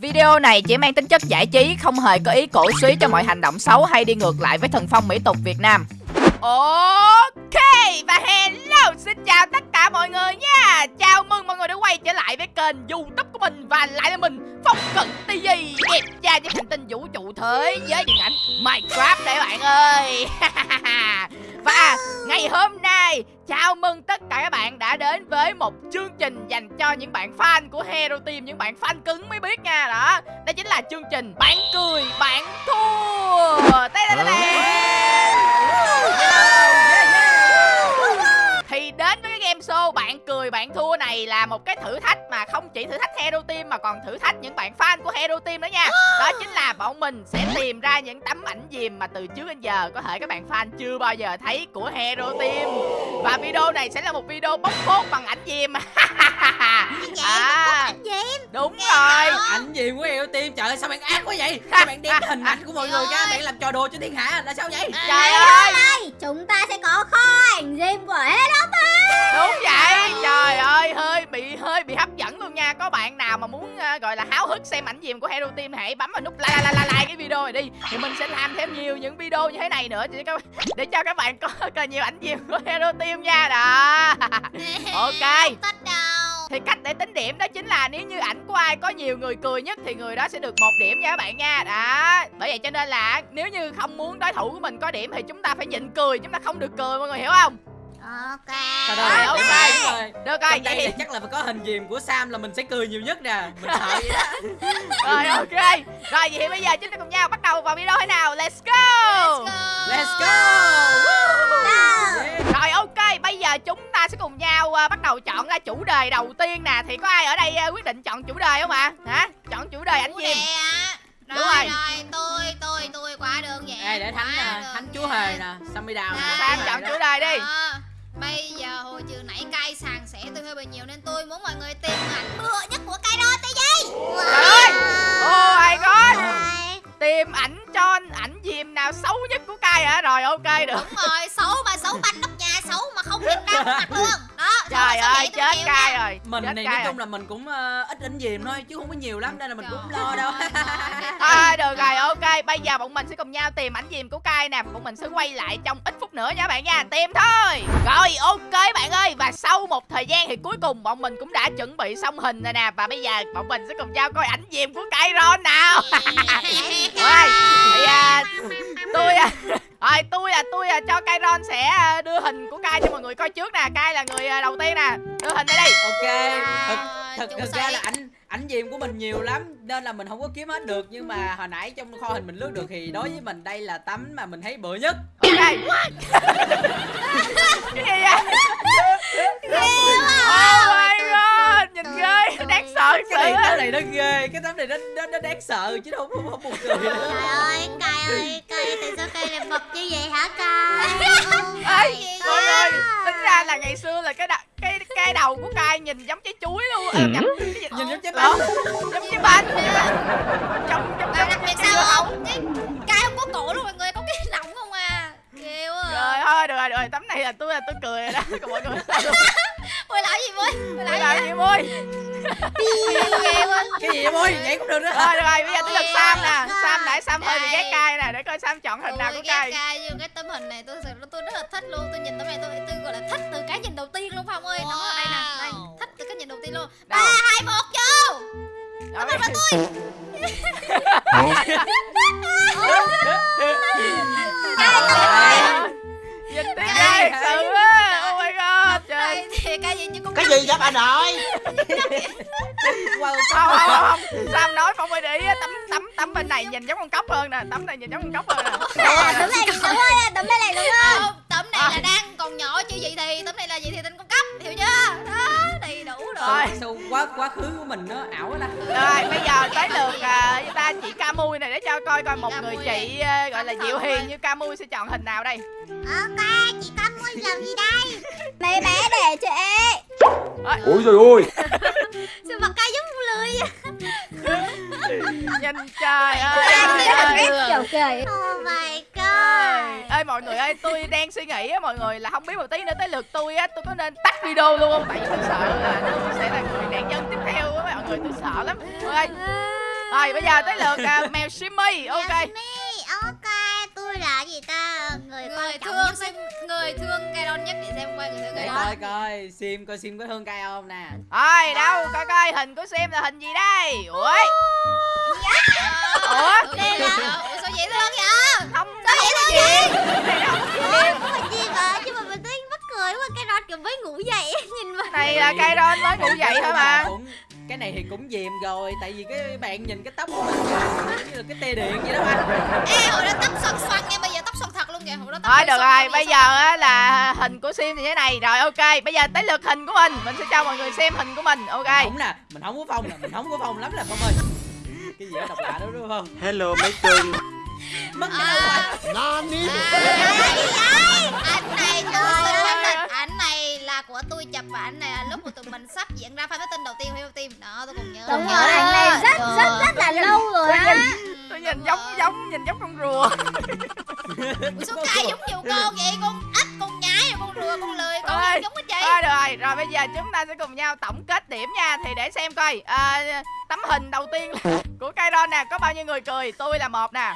Video này chỉ mang tính chất giải trí, không hề có ý cổ suý cho mọi hành động xấu hay đi ngược lại với thần phong mỹ tục Việt Nam. Ok và hello xin chào tất cả mọi người nha. Chào mừng mọi người đã quay trở lại với kênh youtube của mình Và lại là mình Phong Cận TV Đẹp cha trên hành tinh vũ trụ thế giới điện ảnh Minecraft đây bạn ơi. Và ngày hôm nay Chào mừng tất cả các bạn đã đến với một chương trình dành cho những bạn fan của Hero Team Những bạn fan cứng mới biết nha. Đó Đó chính là chương trình Bạn cười, bạn thua. Tê -tê -tê thì đến với cái game show bạn cười bạn thua này là một cái thử thách mà không chỉ thử thách Hero Team mà còn thử thách những bạn fan của Hero Team đó nha. Đó chính là bọn mình sẽ tìm ra những tấm ảnh dìm mà từ trước đến giờ có thể các bạn fan chưa bao giờ thấy của Hero Team. Và video này sẽ là một video bóc phốt bằng ảnh dìm à, Đúng rồi. ảnh gì của Hero Team trời ơi sao bạn ác quá vậy? Sao bạn đem hình ảnh của mọi người ra bạn làm trò đùa cho thiên hạ là sao vậy? Trời ơi. Chúng ta sẽ có kho ảnh dìm của Hero Team Đúng vậy Trời ơi hơi bị hơi bị hấp dẫn luôn nha. Có bạn nào mà muốn uh, gọi là háo hức xem ảnh dìm của Hero Team Hãy bấm vào nút like like like, like cái video này đi. Thì mình sẽ làm thêm nhiều những video như thế này nữa Để cho, để cho các bạn có càng nhiều ảnh dìm của Hero Team nha. Đó. Ok. Thì cách để tính điểm đó chính là nếu như ảnh của ai có nhiều người cười nhất thì người đó sẽ được một điểm nha các bạn nha. Đó. Bởi vậy cho nên là nếu như không muốn đối thủ của mình có điểm thì chúng ta phải nhịn cười chúng ta không được cười mọi người hiểu không Ok. Trời Rồi, ơi, ok. rồi. được rồi vậy thì chắc là phải có hình dìm của Sam là mình sẽ cười nhiều nhất nè. Mình sợ vậy đó. Rồi ok. Rồi vậy thì bây giờ chúng ta cùng nhau bắt đầu vào video thế nào? Let's go. Let's go. Yeah. rồi ok. Bây giờ chúng ta sẽ cùng nhau uh, bắt đầu chọn ra chủ đề đầu tiên nè. Thì có ai ở đây uh, quyết định chọn chủ đề không ạ? Hả? Chọn chủ đề ảnh dìm Rồi, Đúng rồi. rồi, tôi, tôi, tôi quá đơn giản Đây để thánh quá nè, thánh chúa hề nè. Sammy đào nè. Sam chọn chủ đề đi. Đó. Bây giờ hồi trừ nãy cay sàn sẻ tôi hơi bị nhiều nên tôi muốn mọi người tìm ảnh. Bựa nhất của cay đó tới gì? Trời ơi! Oh my god tìm ảnh cho ảnh dìm nào xấu nhất của cai hả? Rồi ok được. Đúng rồi, xấu mà xấu banh nóc nhà, xấu mà không nhìn ra mặt luôn Đó, trời ơi chết nha. rồi. Mình chết thì nói rồi. chung là mình cũng ờ, ít ảnh dìm thôi chứ không có nhiều lắm nên là mình cũng không lo Trời đâu À, được rồi ok. Bây giờ bọn mình sẽ cùng nhau tìm ảnh dìm của cai nè. Bọn mình sẽ quay lại trong ít phút nữa nha bạn nha. Tìm thôi. Rồi ok bạn ơi. Và sau một thời gian thì cuối cùng bọn mình cũng đã chuẩn bị xong hình rồi nè. Và bây giờ bọn mình sẽ cùng nhau coi ảnh dìm của cai ron nào. Rồi thì à, tôi à, rồi tôi à tôi à cho Kairon sẽ à, đưa hình của Kai cho mọi người coi trước nè. Kai là người à, đầu tiên nè. Đưa hình đây đi. Ok. Thật, thật, chủ thật ra là ảnh ảnh dìm của mình nhiều lắm nên là mình không có kiếm hết được. Nhưng mà hồi nãy trong kho hình mình lướt được thì đối với mình đây là tấm mà mình thấy bựa nhất. Ok. Cái gì vậy my god nhìn ghê đáng sợ cái này tấm này nó ghê cái tấm này nó nó, nó đáng sợ chứ không không, không buồn cười. Trời ơi, cay ơi, cay tại sao cay lại mập như vậy hả cay? Ê, mọi người tính ra là ngày xưa là cái đ- cái cái đầu của Kai nhìn giống trái chuối luôn à, cái gì? nhìn giống trái Lộn, bánh giống trái banh trong trong đặc biệt sao không? Cái cay không có cổ luôn mọi người, có cái nọng không à Ghê quá rồi thôi được rồi được rồi tấm này là tôi là tôi cười rồi đó còn mọi người sao Ôi lại gì vui, tôi ôi lại làm gì quá cái gì vậy môi? Nhảy cũng được nữa rồi được rồi bây giờ tới lượt Sam nè. Sam nãy Sam hơi bị ghét cay nè để coi Sam chọn hình nào của Tôi ghét cay. cay nhưng cái tấm hình này tôi thật sự tôi rất là thích luôn. Tôi nhìn tấm này tôi tôi gọi là thích từ cái nhìn đầu tiên luôn phong ơi. Nó đây nè đây. Thích từ cái nhìn đầu tiên luôn. Ba hai một vô! Rồi. tấm hình là tôi. Nhìn thấy ghê thật sự my đây thì cái gì chứ cũng cái gì vậy bà nội? Wow, không? Không? Không không Sam nói? Không phải để ý tấm tấm tấm bên này nhìn giống con cóc hơn nè. Tấm này nhìn giống con cóc hơn nè. Tấm này đúng rồi, tấm này này đúng không? không tấm này là đang còn nhỏ chưa vậy thì tấm này là vậy thì tên con cấp hiểu chưa? Đó đầy đủ rồi. Rồi. sao quá quá khứ của mình nó ảo ta. Rồi bây giờ tới lượt à, người ta chị Camui này để cho coi coi một người chị à, gọi là thận hiền ơi. như Camui sẽ chọn hình nào đây. Ok, chị làm gì đây? Mấy bé để chị. ôi trời ơi. Sao mặt cay giống lười nhìn trời ơi Kiểu cười. Oh my god. ơi mọi người ơi tôi đang suy nghĩ á mọi người là không biết một tí nữa tới lượt tôi á tôi có nên tắt video luôn không? Tại vì tôi sợ là tôi sẽ là người nạn nhân tiếp theo á mọi người tôi sợ lắm. Ơi rồi bây giờ tới lượt à, mèo Simmy ok. Yasumi, ok. tôi là gì ta? Người, người quan trọng thương nhất sim người thương Kairon nhất để xem coi người thương Kairon coi coi sim coi sim có thương cay không nè. Rồi đâu coi coi hình của Sim là hình gì đây? Ủa? Ủa? Đây là ủa sao dễ thương vậy? Không sao vậy? cái gì. Ủa, gì mà nhưng mà mình thấy mắc cười quá cái rod kiểu mới ngủ dậy nhìn mà. Này là cây ron mới ngủ dậy thôi mà cái này thì cũng dìm rồi tại vì cái bạn nhìn cái tóc của mình như là cái tê điện vậy đó ba Ê hồi đó tóc xoăn xoăn nha bây giờ tóc xoăn thật luôn kìa hồi đó tóc thôi được rồi bây giờ á là hình của Sim như thế này rồi ok bây giờ tới lượt hình của mình mình sẽ cho mọi người xem hình của mình ok không nè mình không có phong nè mình không có phong lắm nè phong ơi cái gì đó độc lạ đó đúng không Hello mấy cưng mất cái đâu À, mà Nani ảnh này tôi xin khẳng định ảnh là của tôi chụp và ảnh này là lúc mà tụi mình sắp diễn ra fan meeting đầu tiên của team. Đó tôi còn nhớ. Đúng nhớ rồi. ảnh này rất Ờ. rất rất là lâu rồi tôi á. nhìn tôi nhìn giống giống nhìn giống con rùa. Ủa sao cay giống nhiều con vậy? Con ếch con nhái con rùa con lười con Ơi. gì giống hết chị. thôi được rồi rồi bây giờ chúng ta sẽ cùng nhau tổng kết điểm nha. Thì để xem coi à, tấm hình đầu tiên của cây ron nè có bao nhiêu người cười? Tôi là một nè.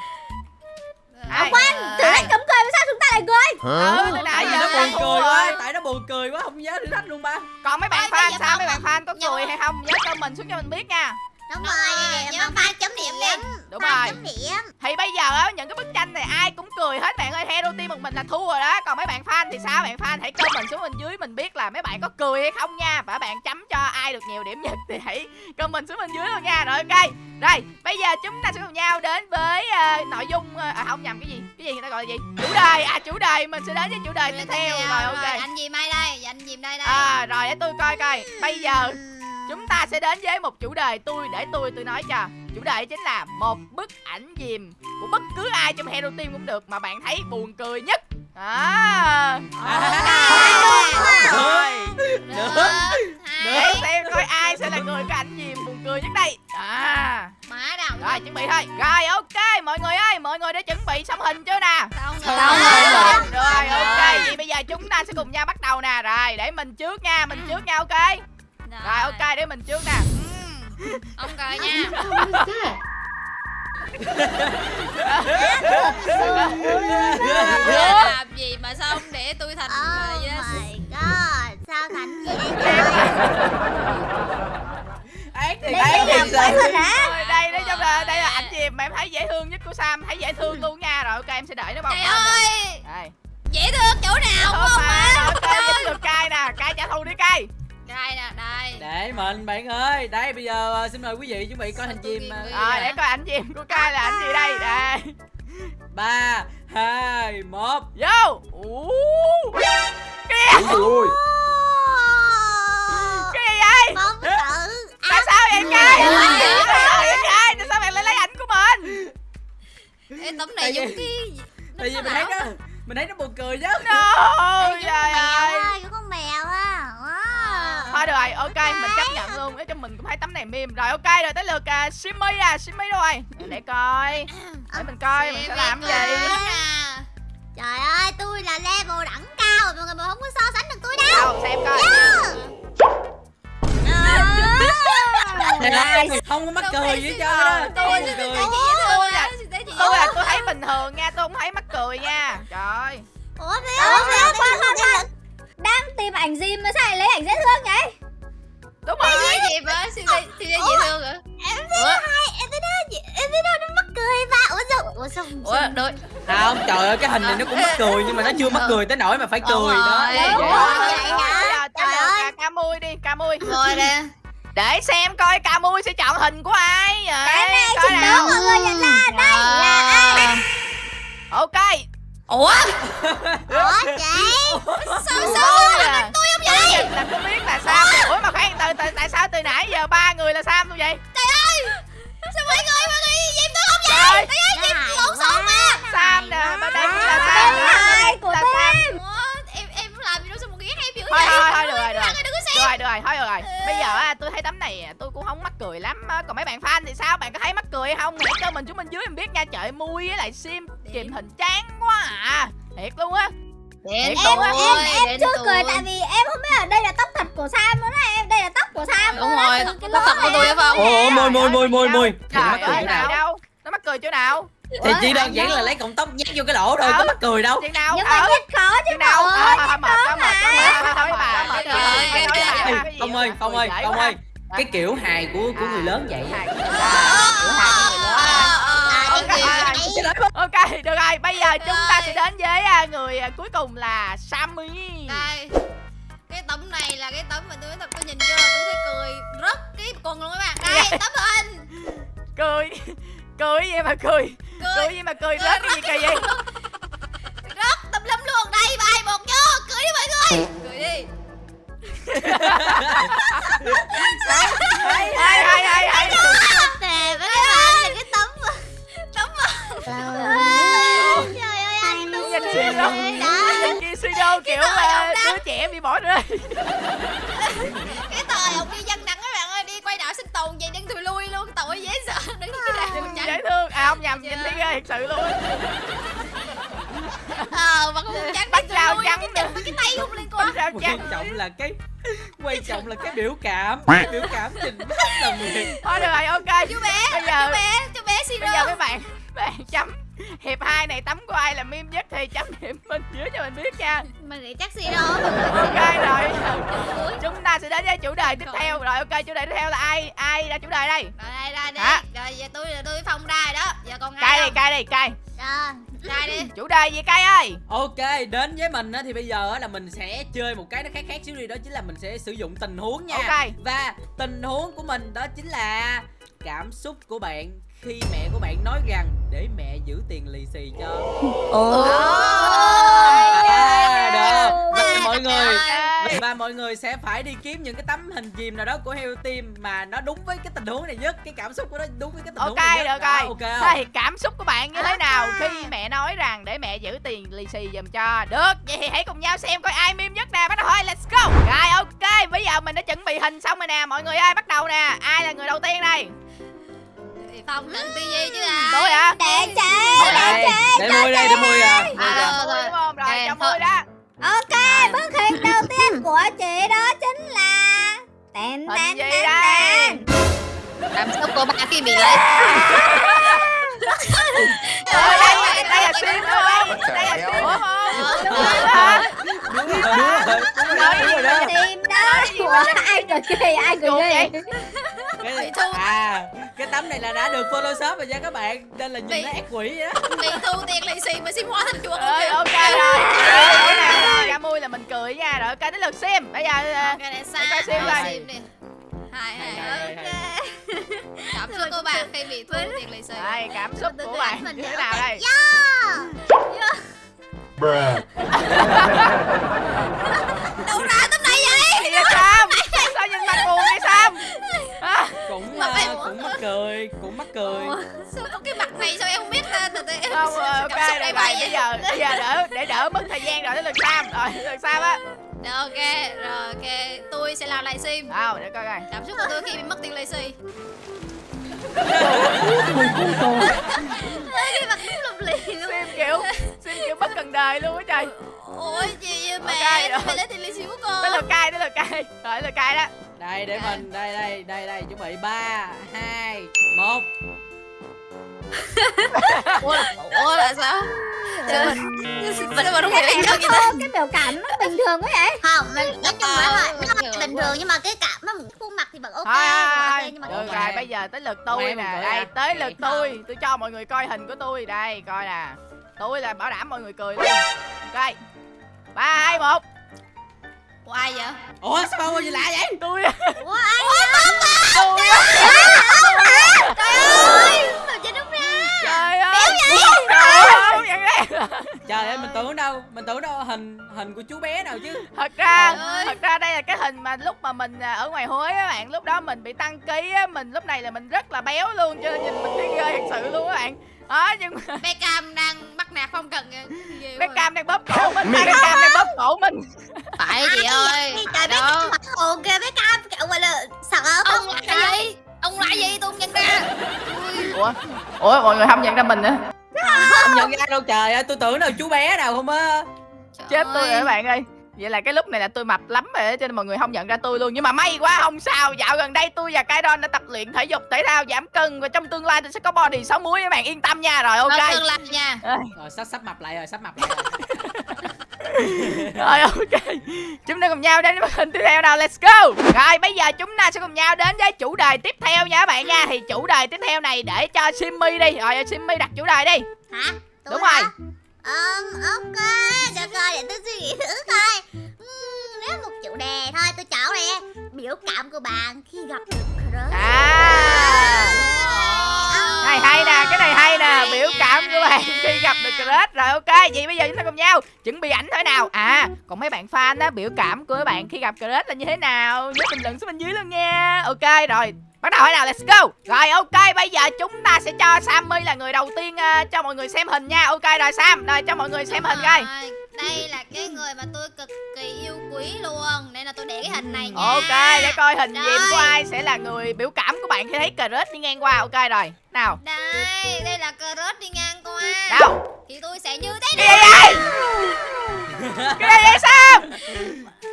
Ai? khoan thử thách cấm cười sao ta lại cười ừ tại nãy vì giờ nó buồn cười quá tại nó buồn cười quá không nhớ thử thách luôn ba. Còn mấy bạn fan sao? mấy bạn fan có Nhưng cười hay không? Nhớ comment xuống cho mình biết nha đúng Đúng rồi rồi, vậy ba chấm điểm điểm Đúng ba rồi. chấm điểm. Thì bây giờ á những cái bức tranh này ai cũng cười hết. Bạn ơi hero team một mình là thua rồi đó. Còn mấy bạn fan thì sao? Bạn fan hãy comment xuống bên dưới mình biết là mấy bạn có cười hay không nha. Và bạn chấm cho ai được nhiều điểm nhất thì hãy comment xuống bên dưới luôn nha. Rồi ok. Rồi bây giờ chúng ta sẽ cùng nhau đến với ờ, nội dung ờ, à không nhầm cái gì? Cái gì người ta gọi là gì? Chủ đề. À chủ đề. Mình sẽ đến với chủ đề tiếp theo. rồi ok. Anh gì mai đây? Anh gì đây đây? À rồi để tôi coi coi. Bây giờ chúng ta sẽ đến với một chủ đề tôi để tôi tôi nói cho. Chủ đề chính là một bức ảnh dìm của bất cứ ai trong hero team cũng được mà bạn thấy buồn cười nhất. À, rồi được để xem coi ai sẽ là người có ảnh dìm buồn cười nhất đây. À. Má nào rồi chuẩn bị thôi. Rồi ok mọi người ơi mọi người đã chuẩn bị xong hình chưa nè? Xong Xong rồi. rồi. rồi. Ok vậy bây giờ chúng ta sẽ cùng nhau bắt đầu nè. Rồi để mình trước nha mình trước nha ok rồi ok để mình trước nè. Ông cười nha. làm gì mà sao ông để tôi thành người oh vậy đó. my god sao thành gì đây ác thì đây ác đây là thì Rồi đây nói chung là đây là ảnh dìm mà em thấy dễ thương nhất của Sam thấy dễ thương luôn nha. Rồi ok em sẽ đợi nó bồng trời ơi! Đây dễ thương chỗ nào không không mà má ok cay nè. Cay trả thù đi cay đây nè đây. Để mình bạn ơi. Đây bây giờ ờ, xin mời quý vị chuẩn bị coi hình chim rồi để coi ảnh dìm của cay là ảnh gì đây? Đây. Ba hai một. Vô! Ôi. Trời ơi cái gì vậy tại sao vậy cay Ôi. tại sao bạn lại lấy ảnh của mình? Ê, tấm này giống cái tại vì mình thấy nó mình thấy nó buồn cười chứ. No Ê, trời con mèo ơi. con mèo á. Thôi được rồi ok mình chấp nhận luôn. Nói chung mình cũng thấy tấm này meme rồi ok rồi tới lượt uh, simmy à simmy đâu rồi. Để coi. Để mình coi mình sẽ làm gì? Trời ơi, tôi là level đẳng cao rồi mọi người mà không có so sánh được tôi đâu. đâu xem coi. Không có mắc cười gì hết trơn á. tôi là tôi là tôi. thấy bình thường nha tôi không thấy mắc cười nha. Trời Ủa Ủa khoan khoan khoan. đang tìm ảnh gì mà sao lại lấy ảnh dễ thương vậy đúng rồi gì vậy siêu dễ siêu dễ dễ thương hả? Em thấy hai, em thấy nó, em thấy nó nó mắc cười ba. Ủa sao, ủa sao? ủa được không trời ơi cái hình này nó cũng mắc cười nhưng mà nó chưa mắc cười tới nỗi mà phải cười đó. rồi. Vậy Đúng rồi. vậy hả? Trời ơi. ca mui đi ca mui. Rồi nè. Để xem coi ca mui sẽ chọn hình của ai vậy. Cái này coi nào. mọi người nhận ra đây là ai? ok ủa? Ủa chị? sao sao? Là tôi không vậy? là tôi biết là sam ủa? Mà khoan từ từ tại sao từ nãy giờ ba người là sam luôn vậy? Sao mọi người mọi người dìm tôi không tấm này à, tôi cũng không mắc cười lắm á. Còn mấy bạn fan thì sao? Bạn có thấy mắc cười hay không? Hãy cho mình xuống bên dưới mình biết nha. Trời ơi, mui với lại sim kìm hình chán quá à. Thiệt luôn á. Đến Em tôi, em em chưa tôi. cười tại vì em không biết là đây là tóc thật của Sam nữa này em đây là tóc của Sam Đúng á, rồi, tóc thật của tôi phải không? ồ môi môi môi môi môi. Trời cười ơi, chỗ nào? đâu? Nó mắc cười chỗ nào? Thì chỉ đơn giản là lấy cọng tóc nhét vô cái lỗ thôi Ờ. có mắc cười đâu. Nhưng mà Ờ, nhét khó chứ nào? mọi Ờ, người thôi, mệt quá mệt quá thôi bà Trời Thôi, ơi, thôi, thôi, trời thôi, ơi. cái gì Phong mà ơi Phong ơi cười dễ Phong quá. ơi cái kiểu hài của của người À, lớn vậy? hài của người lớn. Kiểu hài của người lớn hả? Ờ, Ok, ok. à, ok, được rồi, bây giờ chúng ta sẽ đến với à, người à, cuối cùng là Sammy. Đây. Cái tấm này là cái tấm mà tôi thật tôi nhìn vô là tôi thấy cười rất cái quần luôn các bạn. Đây tấm hình. Cười, cười gì mà cười. Cười. Gì mà cười rớt cái gì kỳ vậy? rất tùm lum luôn. Đây bài một vô Cười đi mọi người Đi Hay, hay, hay, hay Nè với các bạn là cái tấm Tấm Trời ơi anh đúng rồi. đó suy đô kiểu à, đứa trẻ bị bỏ rơi. Cái thời ông đi dân đắng các bạn ơi Đi quay đảo sinh tồn vậy đứng thùi lui luôn Tội dễ sợ. Đứng như thế nào dễ thương, à không nhầm, nhìn thấy ghê thật sự luôn Ờ mà không trắng Bánh đi rau trắng Cái nữa. chân với cái tay không liên quan Bánh rau quan trắng trọng là cái quan trọng là cái biểu cảm cái biểu cảm nhìn rất là nguyện Thôi được rồi, ok. Chú bé Bây giờ Chú bé Chú bé Bây giờ mấy bạn bạn chấm hiệp hai này tấm của ai là meme nhất thì chấm điểm bên dưới cho mình biết nha. Mình nghĩ chắc Siro ok rồi. chúng ta sẽ đến với chủ đề tiếp theo. Rồi ok chủ đề tiếp theo là ai ai ra chủ đề đây? Rồi đây ra đi? Rồi giờ tôi là tôi với Phong ra rồi đó. Giờ còn cay ai đi không? cay đi cay. Rồi Ra đi? chủ đề gì cay ơi? Ok đến với mình á, thì bây giờ á, là mình sẽ chơi một cái nó khác khác xíu đi đó chính là mình sẽ sử dụng tình huống nha. Ok. và tình huống của mình đó chính là cảm xúc của bạn khi mẹ của bạn nói rằng để mẹ giữ tiền lì xì cho. À, được. Và mọi người. Ok. Và mọi người sẽ phải đi kiếm những cái tấm hình chìm nào đó của Heo Team mà nó đúng với cái tình huống này nhất cái cảm xúc của nó đúng với cái tình huống ok này được nhất. Đó, rồi ok Thế không thì cảm xúc của bạn như thế nào khi mẹ nói rằng để mẹ giữ tiền lì xì giùm cho được? Vậy thì hãy cùng nhau xem coi ai meme nhất nè. Bắt đầu thôi let's go. Rồi ok. Bây giờ mình đã chuẩn bị hình xong rồi nè. Mọi người ơi bắt đầu nè. Ai là người đầu tiên đây? Phong cần tivi chứ à? Tôi hả? Để chế đây. để môi đây để môi à. à, rồi, rồi, rồi. rồi cho mui đó ok bức hình đầu tiên của chị đó chính là gì tèn đây? tèn Cảm xúc của bà khi bị lấy đây đây là sim đúng không đây là sim đúng không đúng rồi. Đúng rồi đó. Tìm đó. Ủa, ai cười ghê ai ghê vậy? cái à cái tấm này là đã được photoshop rồi nha các bạn. Nên là nhìn nó ác quỷ vậy đó Bị thu tiền lì xì mà sim hóa thành chuột luôn ok rồi. Ra mui là mình cười nha. Rồi ok đến lượt sim. Bây giờ ờ, Để coi sim Rồi, coi. Hai hai hay. Cảm xúc của bà khi bị thu tiền lì xì đây cảm xúc của bạn như thế nào đây? Bruh. Đâu ra tấm này vậy? Vậy sam? Sao nhìn mặt buồn vậy sam? Hả? cũng à, cũng mắc cười cũng mắc cười. Sao có cái mặt này sao em không biết ta từ từ em không ok cảm xúc rồi, bây giờ bây giờ đỡ để đỡ mất thời gian rồi đến lượt sam. Rồi lượt sam á ok rồi ok. Tôi sẽ làm lại sim đâu để coi coi. Cảm xúc của tôi khi bị mất tiền lì xì Cái mặt đúng lục lì luôn. Sim kiểu sim kiểu bất cần đời luôn á trời. Ôi gì vậy mẹ Ok, rồi. mẹ lấy tiền lì xì của con? Lượt cay đến lượt cay rồi lượt cay đó. Đây để mình đây đây đây đây chuẩn bị. Ba hai một ủa là, ủa là sao? Sao mà sao mà đúng cái vậy cái biểu cảm nó bình thường quá vậy. Không, mình nói chung là nó bình thường. nhưng mà cái cảm nó khuôn mặt thì vẫn ok thôi nhưng mà được Ok. rồi bây giờ tới lượt tôi nè. mình đây à? tới lượt Vậy tôi. Tôi cho mọi người coi hình của tôi. Đây coi nè. Tôi là bảo đảm mọi người cười luôn. Ok. Ba hai một. Của ai vậy? Ủa sao bao gì lạ vậy? Tôi. Ủa ai tôi Trời ơi Mà chết đúng ra trời ơi trời ơi không nhận ra trời ơi mình tưởng đâu mình tưởng đâu hình hình của chú bé nào chứ. Thật ra thật ra đây là cái hình mà lúc mà mình à, ở ngoài Huế á bạn lúc đó mình bị tăng ký á mình lúc này là mình rất là béo luôn cho nên nhìn mình thấy ghê thật sự luôn các bạn. Đó nhưng mà Beckham đang bắt nạt phong cần bé cam đang bóp cổ mình bé cam đang bóp cổ mình. Phải chị ơi Trời bé đó. Cam mặt hồn kìa bé cam. Gọi là sợ ông là gì? Ông là gì? Tôi không nhận ra ủa? Ủa mọi người không nhận ra mình nữa không nhận ra đâu trời ơi tôi tưởng đâu chú bé nào không á. Chết tôi Ôi. rồi các bạn ơi. Vậy là cái lúc này là tôi mập lắm rồi á, cho nên mọi người không nhận ra tôi luôn. Nhưng mà may quá không sao. Dạo gần đây tôi và Kairon đã tập luyện thể dục thể thao giảm cân Và trong tương lai tôi sẽ có body 6 muối các bạn. Yên tâm nha. Rồi ok. Ok tương lai nha. Rồi sắp sắp mập lại rồi sắp mập lại rồi. Rồi ok. Chúng ta cùng nhau đến với hình tiếp theo nào. Let's go. Rồi bây giờ chúng ta sẽ cùng nhau đến với chủ đề tiếp theo nha các bạn nha. Thì chủ đề tiếp theo này để cho Simmy đi. Rồi Simmy đặt chủ đề đi. Hả? Tôi Đúng hả? rồi Ờm, ok, được rồi, để tôi suy nghĩ thử coi. Ừm, Nếu một chủ đề thôi, tôi chọn nè. Biểu cảm của bạn khi gặp được crush. À. Này hay nè, cái này hay nè Biểu cảm của bạn khi gặp được crush Rồi ok, vậy bây giờ chúng ta cùng nhau Chuẩn bị ảnh thôi nào? À, còn mấy bạn fan á Biểu cảm của bạn khi gặp crush là như thế nào? Nhớ bình luận xuống bên dưới luôn nha. Ok, rồi Bắt đầu nào, let's go. Rồi ok, bây giờ chúng ta sẽ cho Sammy là người đầu tiên ờ, Cho mọi người xem hình nha. Ok rồi Sam, rồi cho mọi người xem hình coi. Đây là cái người mà tôi cực kỳ yêu quý luôn. Nên là tôi để cái hình này nha. Ok, để coi hình diện của ai sẽ là người biểu cảm của bạn khi thấy crush đi ngang qua. Ok rồi, nào. Đây đây là crush đi ngang qua Đâu thì tôi sẽ như thế Cái này gì vậy? Cái gì vậy Sam?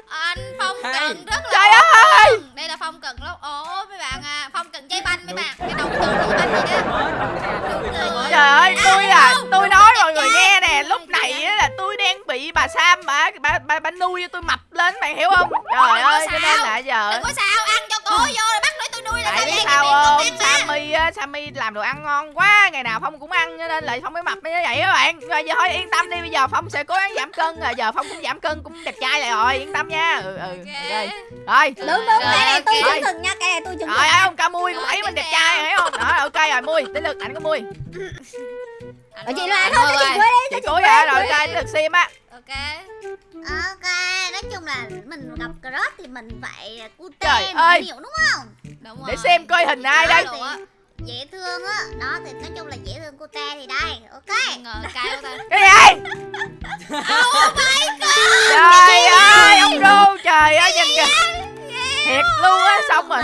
anh phong cận rất là Trời ơi! đây là phong cận lắm ồ mấy bạn à phong cận dây banh mấy bạn. Cái đầu tượng dây banh gì đó. Trời ơi, tôi à, tôi nói mọi người nghe nè Lúc này á là tôi đang bị bà Sam bà, bà, bà, bà nuôi cho tôi mập lên, bạn hiểu không? Trời ơi, cho nên là giờ đừng có sao ăn cho cô vô rồi bắt lấy á, Sammy làm đồ ăn ngon quá Ngày nào Phong cũng ăn cho nên là Phong mới mập như vậy các bạn. Rồi giờ thôi yên tâm đi, bây giờ Phong sẽ cố gắng giảm cân rồi Giờ Phong cũng giảm cân, cũng đẹp trai lại rồi, yên tâm nha. Ừ, ừ, ok. Rồi, Đúng đúng, cái này tôi Rồi. chứng thực nha, cái này tôi chứng thực Trời ơi, ông ca mui cũng thấy mình đẹp trai rồi, thấy không? Đó, ok rồi, mui, đến lượt ảnh của mui. Ở chị Loan thôi, cho chị cuối đi, Chị cuối rồi, rồi, ok, lượt sim á. Ok. Ok, nói chung là mình gặp crush thì mình phải cute mình hiểu đúng không? đúng Để rồi. xem coi hình ai đây. Dễ thương á, đó thì nói chung là dễ thương cute thì đây, ok. Ngờ cay quá ta. Cái gì? Trời ơi, ông Đô, trời ơi, nhìn kìa. Thiệt luôn á, xong rồi.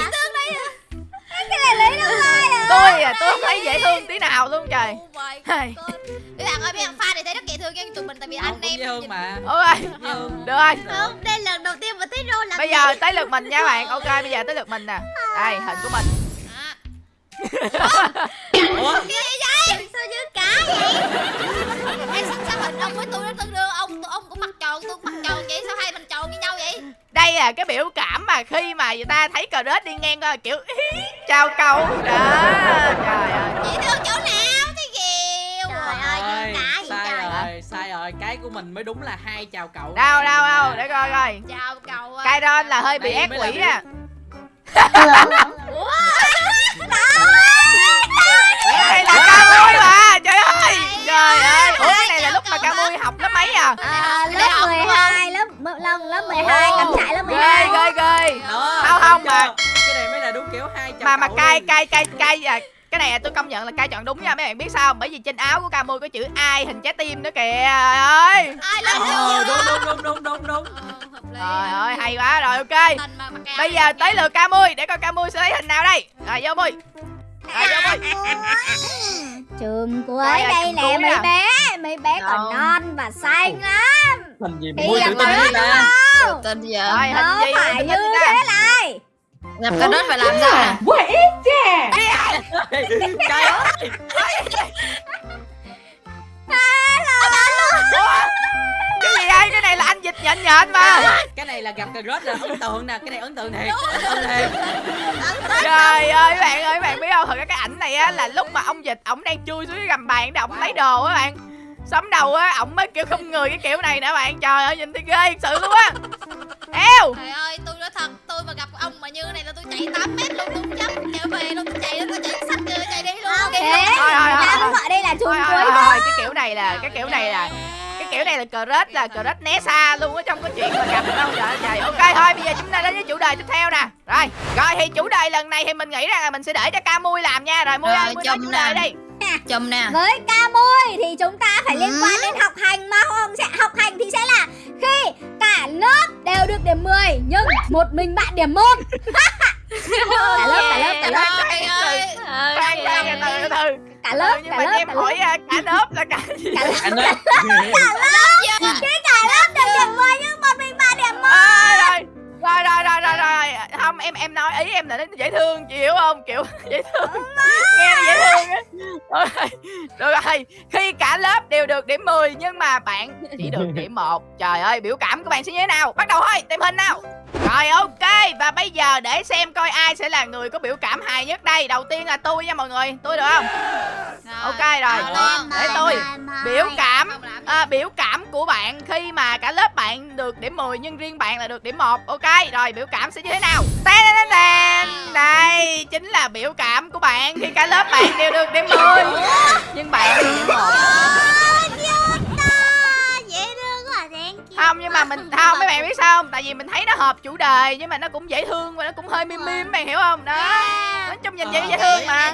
Cái này lấy đâu ai à? Tôi à, tôi không thấy dễ thương tí nào luôn trời. Oh my. God. Mấy bạn ơi, mấy bạn fan thì thấy rất dễ thương nha tụi mình tại vì anh em dễ thương mà. Ok, được rồi. Không, đây là lần đầu tiên mà thấy rô làm Bây giờ tới lượt mình nha bạn. Ok, bây giờ tới lượt mình nè. Đây, hình của mình Ủa? sao như cá vậy? em sao, sao hình ông với tôi nó tương đương ông ông cũng mặt tròn tôi mặt tròn vậy sao hai mình tròn như nhau vậy? Đây là cái biểu cảm mà khi mà người ta thấy cờ rết đi ngang qua kiểu Chào cậu Đó, trời ơi. Dễ thương chỗ nào? Thế kiều Trời ơi, Ôi, như cá vậy sai trời. rồi sai rồi. Cái của mình mới đúng là hai chào cậu. Đâu, đâu, đâu, để coi coi. Chào cậu à. Kairon là hơi bị Đây ác quỷ à Cái này là ca mui mà, trời ơi. Trời ơi, ủa cái này là lúc mà ca mui học lớp mấy à? À, lớp 12, lớp lớp lớp 12, cắm trại lớp Ghê, 12 ghê, ghê. Đó, Không, không, mà- cái này mới là đúng kiểu hai mà mà cay cay cay cay à. Cái này tôi công nhận là cay chọn đúng nha mấy bạn biết sao bởi vì trên áo của Camui có chữ ai hình trái tim nữa kìa trời ơi. Ờ, đúng đúng đúng đúng đúng đúng. Ờ, hợp lý trời ơi hay quá. Rồi ok. Bây giờ tới lượt Camui để coi Camui sẽ lấy hình nào đây. Rồi vô Mui rồi vô Mui Trường Đây là đây chùm nè mấy à. bé Mấy bé còn Đâu? non và xanh lắm. Hình gì gặp tự tin vậy? Ta rồi hình Đâu gì phải như thế này. Gặp cái đất phải làm sao? nè Trời ơi. Ủa? Cái gì đây? Cái này là anh dịch nhện nhện mà. Cái này là gặp cà rốt là ấn tượng nè cái này ấn tượng thiệt ấn tượng thiệt. Trời ơi các bạn ơi các bạn biết không? Thật ra cái ảnh này á là lúc mà ông dịch ổng đang chui xuống cái gầm bàn để ổng lấy đồ á bạn. Sắm đầu á ổng mới kiểu không người cái kiểu này nè bạn. Trời ơi nhìn thấy ghê thật sự luôn á. Eo! Trời ơi tôi nói thật tôi mà gặp ông mà như này là tôi chạy 8 mét luôn tôi không dám trở về luôn tôi chạy tôi chạy sách chưa chạy đi luôn Thế đi luôn. Thôi, thôi, thôi, đây là thôi cuối thôi thôi cái kiểu này là cái kiểu này là kiểu này là cờ rết là cờ rết né xa luôn á trong cái chuyện mà gặp đâu trời trời ok thôi bây giờ chúng ta đến với chủ đề tiếp theo nè. Rồi rồi thì chủ đề lần này thì mình nghĩ rằng là mình sẽ để cho ca mui làm nha. Rồi mui ơi mui nói chủ đề nè. đi. Chùm nè. Với ca môi thì chúng ta phải liên quan đến học hành mà không sẽ học hành thì sẽ là khi cả lớp đều được điểm 10 nhưng một mình bạn điểm 1 cả lớp cả lớp cả lớp. Trời ơi khoan khoan từ từ từ. Cả lớp nhưng cả mà lớp em cả lớp. hỏi à, cả lớp là cả gì? Cả lớp anh ơi. cái cả lớp đều điểm 10 nhưng một mình bạn điểm 1 À, rồi rồi rồi rồi. Rồi không em em nói ý em là dễ thương chị hiểu không? Kiểu dễ thương. Nghe dễ thương á. Rồi được rồi. Khi cả lớp đều được điểm 10 nhưng mà bạn chỉ được điểm một. Trời ơi biểu cảm của bạn sẽ như thế nào? Bắt đầu thôi tìm hình nào rồi ok. Và bây giờ để xem coi ai sẽ là người có biểu cảm hài nhất đây. Đầu tiên là tôi nha mọi người. Tôi được không? Ok rồi. Rồi, để tôi biểu cảm à, biểu cảm của bạn khi mà cả lớp bạn được điểm 10 nhưng riêng bạn là được điểm 1 ok rồi biểu cảm sẽ như thế nào? Đây chính là biểu cảm của bạn khi cả lớp bạn đều được điểm 10 nhưng bạn được điểm 1 dễ thương quá thank you không nhưng mà mình không mấy bạn biết sao không tại vì mình thấy nó hợp chủ đề nhưng mà nó cũng dễ thương và nó cũng hơi mim mim bạn hiểu không đó nói chung nhìn vậy dễ thương mà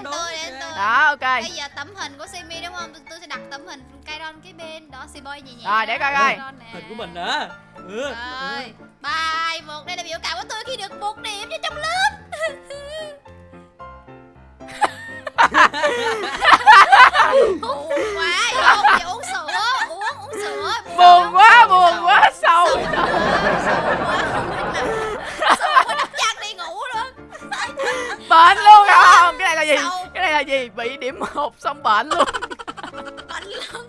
đó ok Bây giờ tấm hình của Simi đúng không? Tôi, tôi sẽ đặt tấm hình Kairon cái bên đó si boy nhẹ nhẹ. Rồi, để coi coi. Hình của mình nữa ừ. Rồi, hai một đây là biểu cảm của tôi khi được một điểm cho trong lớp. buồn quá, uống buồn quá buồn quá sâu Sữa có đắp chăn đi ngủ luôn. bệnh luôn không cái này là gì? Sâu. cái này là gì? Bị điểm một xong bệnh luôn. Bệnh luôn.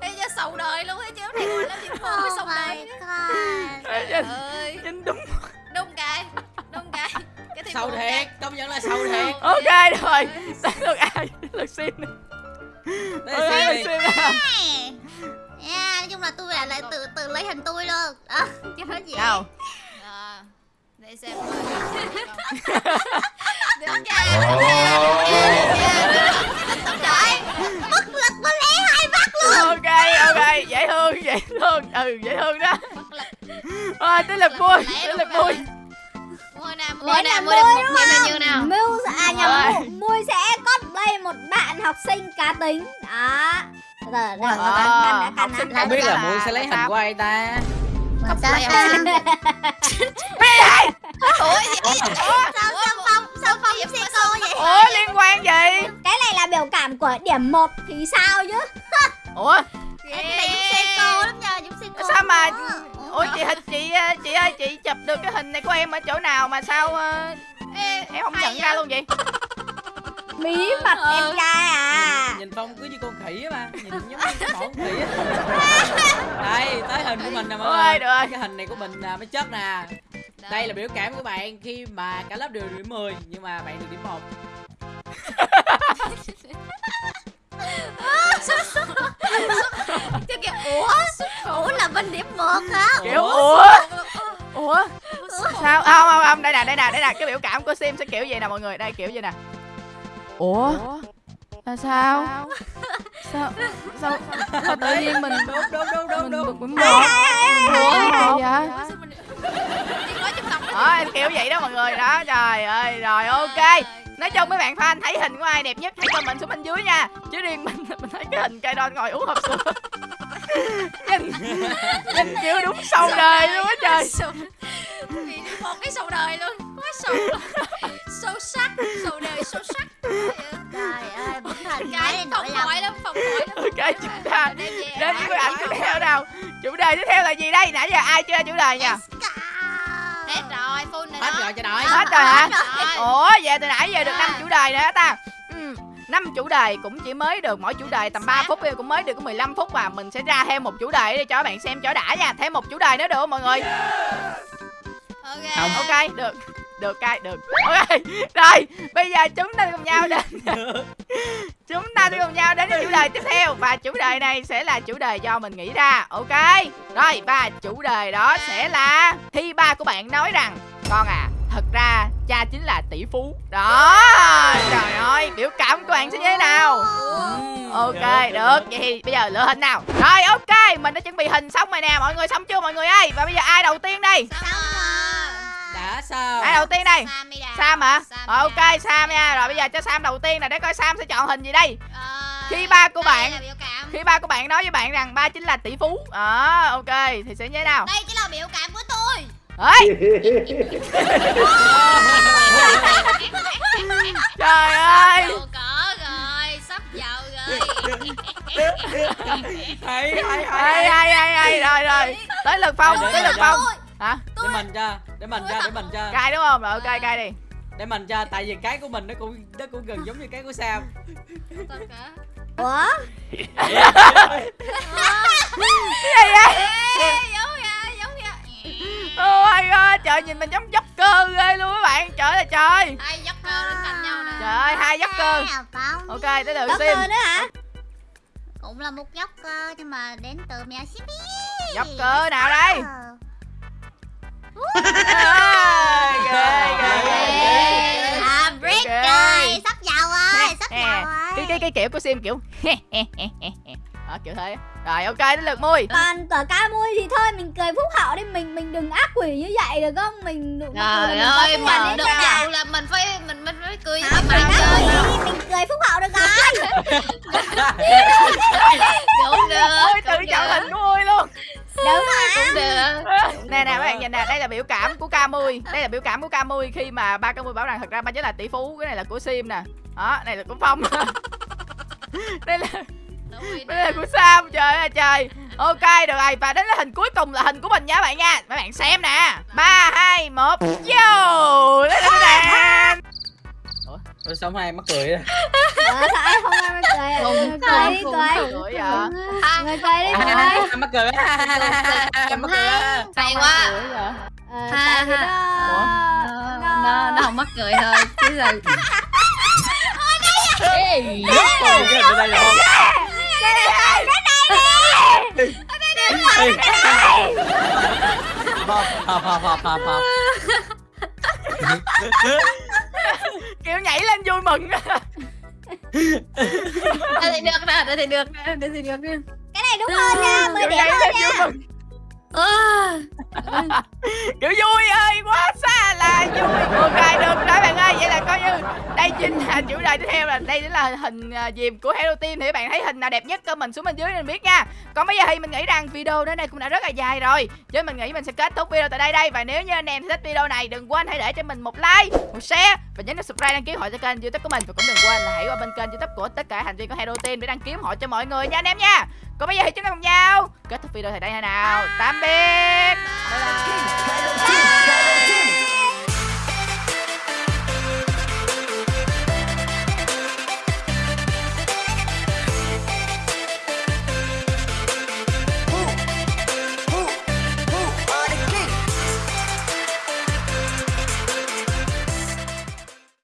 Bây giờ sầu đời luôn ấy chứ này gọi là điểm một oh sầu my đời. Trời ơi, chính đúng. Đúng cái, đúng cái. Cái buồn thiệt công nhận là sâu thiệt. Ok rồi đến lượt ai? Lượt Ôi, là lượt nào Yeah, nói chung là tôi lại lại tự tự lấy hình tôi luôn. À, cho nó dễ nào À, để xem được nha được nha được nha bất lực có lẽ hai mắt luôn. Ok ok. Dễ thương dễ thương. Ừ dễ thương đó. À, tới lượt vui tới lượt vui. Mua nè mua Lấy nè mua được một không? nhiêu nào? Mưu à nhầm Rồi. Mui- Mui sẽ cosplay một bạn học sinh cá tính. Đó Giờ đã học căn sinh đã không biết là mui sẽ lấy hình của ai ta. Mà sao? Cosplay ta ủa gì sao sao phong sao phong xe cô vậy? ủa liên quan gì? Cái này là biểu cảm của điểm 1 thì sao chứ? Ủa? Cái này giống xe cô lắm nha giống xe cô Sao mà- Ủa, chị chị ờ, chị ơi chị chụp được cái hình này của em ở chỗ nào mà sao ờ, Ê, em không nhận ra luôn vậy? Bí mật. Ờ. em trai à phong cứ như con khỉ á mà nhìn giống như cái con khỉ á. Đây tới hình của mình nè mọi ôi người. được. Rồi cái hình này của mình là mới chất nè. Đây là biểu cảm của bạn khi mà cả lớp đều được điểm 10 nhưng mà bạn được điểm 1 Chứ kìa ủa? Ủa là bên điểm một hả? Kiểu ủa? Ủa? Sao? Không không không. Đây nè đây nè đây nè. Cái biểu cảm của sim sẽ kiểu gì nè mọi người. Đây kiểu gì nè. Ủa là sao? Sao? Sao? Sao? Tự nhiên mình đúng đúng đúng đúng mình đúng bực mình buồn vậy đó em kiểu vậy đó mọi người. Đó trời ơi rồi ok. nói chung mấy bạn fan thấy hình của ai đẹp nhất hãy comment xuống bên dưới nha. Chứ riêng mình mình thấy cái hình cây đòn ngồi uống hộp sữa. Nhìn nhìn kiểu đúng sâu đời luôn á trời. Một cái sầu đời luôn. Quá sầu Sâu sắc Sầu đời sâu sắc ok chúng ta Đem về đến với ảnh tiếp theo nào. Chủ đề tiếp theo là gì đây? Nãy giờ ai chưa chủ đề nha Hết rồi full này hết đó rồi cho đội hết rồi hả? Rồi. ủa về từ nãy giờ được năm À. chủ đề rồi hả ta. Ừ năm chủ đề cũng chỉ mới được mỗi chủ đề tầm 3 phút thôi, cũng mới được có 15 phút mà mình sẽ ra thêm một chủ đề để cho các bạn xem cho đã nha. Thêm một chủ đề nữa được không mọi người? Ok. Không. ok được được cai được. Ok rồi bây giờ chúng ta cùng nhau đến chúng ta sẽ cùng nhau đến với chủ đề tiếp theo. Và chủ đề này sẽ là chủ đề do mình nghĩ ra. Ok rồi và chủ đề đó sẽ là khi ba của bạn nói rằng con à thật ra cha chính là tỷ phú. Đó trời ơi biểu cảm của bạn sẽ như thế nào? Ok được vậy thì bây giờ lựa hình nào. Rồi ok mình đã chuẩn bị hình xong rồi nè. Mọi người xong chưa mọi người ơi? Và bây giờ ai đầu tiên đây? Xong sao? Ai đầu tiên đây. Samida Sam hả? Ờ, ok Sam nha. Rồi bây giờ cho Sam đầu tiên nè để coi Sam sẽ chọn hình gì đây. Ờ, Khi ba của bạn- là Khi ba của bạn nói với bạn rằng ba chính là tỷ phú. Ờ, ok thì sẽ như thế nào? Đây chính là biểu cảm của tôi. Ê, trời ơi. Giàu có rồi Sắp giàu rồi. Hay hay hay hay hay. rồi rồi. Tới lượt phong tới lượt phong hả? Để mình cho để mình cho để mình cho. Cay đúng không? Rồi ok cay đi. Để mình cho tại vì cái của mình nó cũng nó cũng gần giống như cái của Sam. Tất cả. ủa? Gì vậy? Oh my god trời nhìn mình giống dốc cơ ghê luôn các bạn. Trời ơi trời. Hai dốc cơ lên cạnh nhau nè. trời ơi hai dốc cơ. Phong ok tới lượt sim. cơ nữa hả? Cũng là một dốc cơ nhưng mà đến từ mèo dốc cơ nào đây cái rồi cái kiểu của sim kiểu đó kiểu thế. Rồi ok tới lượt mui. Còn cỡ cá mui thì thôi mình cười phúc hậu đi. Mình mình đừng ác quỷ như vậy được không? Mình đừng Trời ơi, đến được cả. giàu là mình phải mình mình phải cười bạn ác chơi. mình cười phúc hậu được rồi. Cũng được. tự chọn hình của mui luôn đúng mà Cũng được. nè nè các bạn nhìn nè đây là biểu cảm của Camui đây là biểu cảm của Camui khi mà ba Camui bảo rằng thật ra ba chính là tỷ phú cái này là của sim nè. Đó này là của phong. Đây là rồi đây là của sam. Trời ơi trời. Ok được rồi. Và đến là hình cuối cùng là hình của mình nha các bạn nha. Các bạn xem nè. Ba hai một vô. Đây là nè Ủa, sao hai mắc cười ờ, sao em không em cười? À? Cười đi cười. cười Ha, người cười đi cười. À, mắc cười mắc cười á hay quá. Ờ, Ha, ha. nó Nó, nó, nó không mắc cười thôi chứ là Ê, Ôi, cái đây là không Hộp, hộp, hộp, hộp, hộp, hộp. Kiểu nhảy lên vui mừng. Đây thì được nè đây thì được nè đây thì được nè. Cái này đúng hơn nha mười điểm hơn nha. à, kiểu vui ơi quá xa là vui. Ok được ơi vậy là coi như đây chính là chủ đề tiếp theo là đây chính là hình à, dìm của Hello Team. Thì các bạn thấy hình nào đẹp nhất comment xuống bên dưới nên biết nha. Còn bây giờ thì mình nghĩ rằng video đến đây cũng đã rất là dài rồi. Chứ mình nghĩ mình sẽ kết thúc video tại đây đây. Và nếu như anh em thích video này đừng quên hãy để cho mình một like một share và nhấn nút subscribe đăng ký hội cho kênh youtube của mình. Và cũng đừng quên là hãy qua bên kênh youtube của tất cả thành viên của Hello Team để đăng ký hội cho mọi người nha anh em nha. Còn bây giờ thì chúng ta cùng nhau kết thúc video tại đây nào. Tạm biệt. Bye bye.